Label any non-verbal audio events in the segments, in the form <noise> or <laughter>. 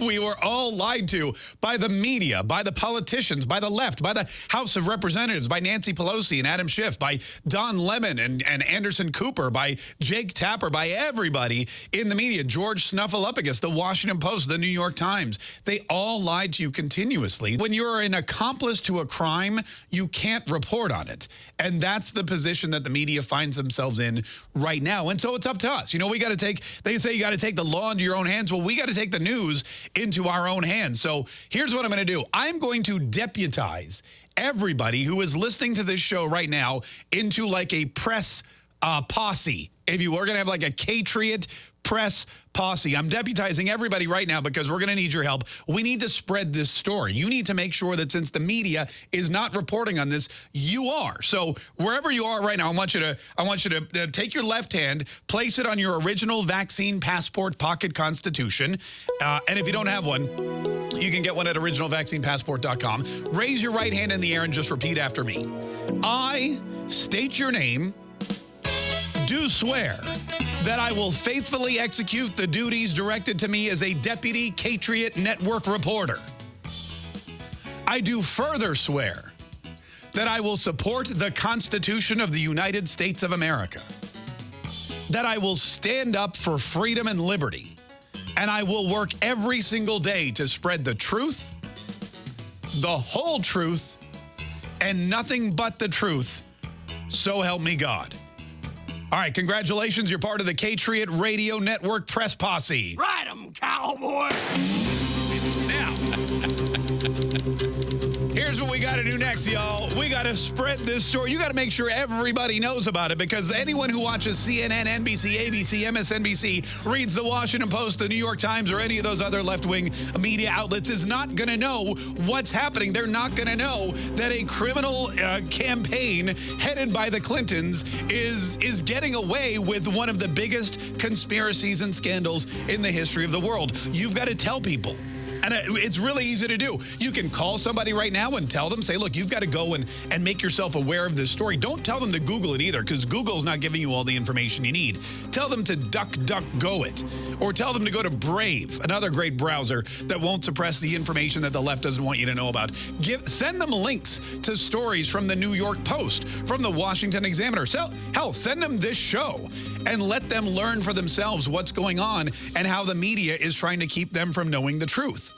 we were all lied to by the media, by the politicians, by the left, by the House of Representatives, by Nancy Pelosi and Adam Schiff, by Don Lemon and, and Anderson Cooper, by Jake Tapper, by everybody in the media, George Snuffleupagus, the Washington Post, the New York Times. They all lied to you continuously. When you're an accomplice to a crime, you can't report on it. And that's the position that the media finds themselves in right now. And so it's up to us. You know, we got to take, they say you got to take the law into your own hands. Well, we got to take the news into our own hands. So here's what I'm going to do. I'm going to deputize everybody who is listening to this show right now into like a press uh, posse. If you were going to have like a Catriot press posse. I'm deputizing everybody right now because we're going to need your help. We need to spread this story. You need to make sure that since the media is not reporting on this, you are. So wherever you are right now, I want you to I want you to uh, take your left hand, place it on your original vaccine passport pocket constitution. Uh, and if you don't have one, you can get one at originalvaccinepassport.com. Raise your right hand in the air and just repeat after me. I state your name, do swear that I will faithfully execute the duties directed to me as a Deputy Catriot Network reporter. I do further swear that I will support the Constitution of the United States of America, that I will stand up for freedom and liberty, and I will work every single day to spread the truth, the whole truth, and nothing but the truth, so help me God. All right, congratulations. You're part of the Catriot Radio Network Press Posse. Ride 'em, cowboy! Now, <laughs> here's what we got to do next, y'all. We got to spread this story. You got to make sure everybody knows about it because anyone who watches CNN, NBC, ABC, MSNBC, reads the Washington Post, the New York Times, or any of those other left-wing media outlets is not going to know what's happening. They're not going to know that a criminal uh, campaign headed by the Clintons is, is getting away with one of the biggest conspiracies and scandals in the history of the world. You've got to tell people. And it's really easy to do. You can call somebody right now and tell them, say, look, you've got to go and, and make yourself aware of this story. Don't tell them to Google it either, because Google's not giving you all the information you need. Tell them to duck, duck, go it. Or tell them to go to Brave, another great browser that won't suppress the information that the left doesn't want you to know about. Give, send them links to stories from the New York Post, from the Washington Examiner. So, hell, send them this show and let them learn for themselves what's going on and how the media is trying to keep them from knowing the truth.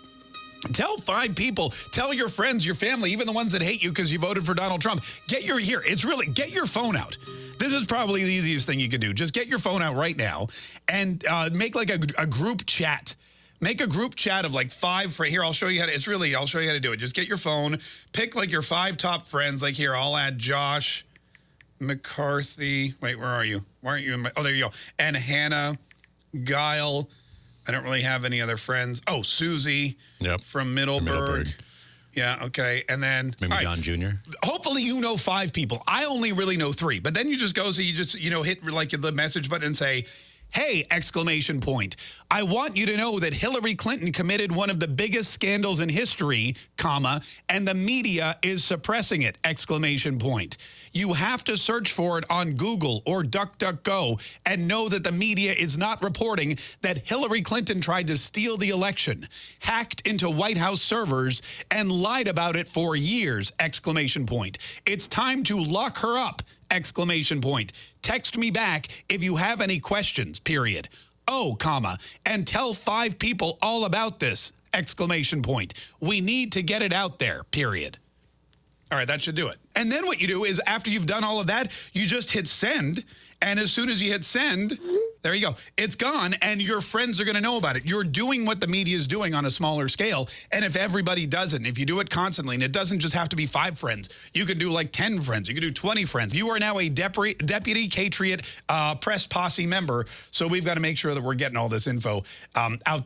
Tell five people, tell your friends, your family, even the ones that hate you because you voted for Donald Trump. Get your, here, it's really, get your phone out. This is probably the easiest thing you could do. Just get your phone out right now and uh, make like a, a group chat. Make a group chat of like five for here. I'll show you how to, it's really, I'll show you how to do it. Just get your phone, pick like your five top friends. Like here, I'll add Josh McCarthy. Wait, where are you? Why aren't you in my, oh, there you go. And Hannah, Guile, I don't really have any other friends. Oh, Susie yep. from Middleburg. Middleburg. Yeah, okay. And then maybe right, John Jr. Hopefully you know five people. I only really know three. But then you just go so you just, you know, hit like the message button and say, Hey, exclamation point. I want you to know that Hillary Clinton committed one of the biggest scandals in history, comma, and the media is suppressing it, exclamation point. You have to search for it on Google or DuckDuckGo and know that the media is not reporting that Hillary Clinton tried to steal the election, hacked into White House servers, and lied about it for years, exclamation point. It's time to lock her up, exclamation point. Text me back if you have any questions, period. Oh, comma, and tell five people all about this, exclamation point. We need to get it out there, period. All right, that should do it. And then what you do is after you've done all of that, you just hit send. And as soon as you hit send, there you go. It's gone, and your friends are going to know about it. You're doing what the media is doing on a smaller scale. And if everybody does it, if you do it constantly, and it doesn't just have to be five friends, you can do like 10 friends, you can do 20 friends. You are now a deputy, deputy Catriot uh, press posse member, so we've got to make sure that we're getting all this info um, out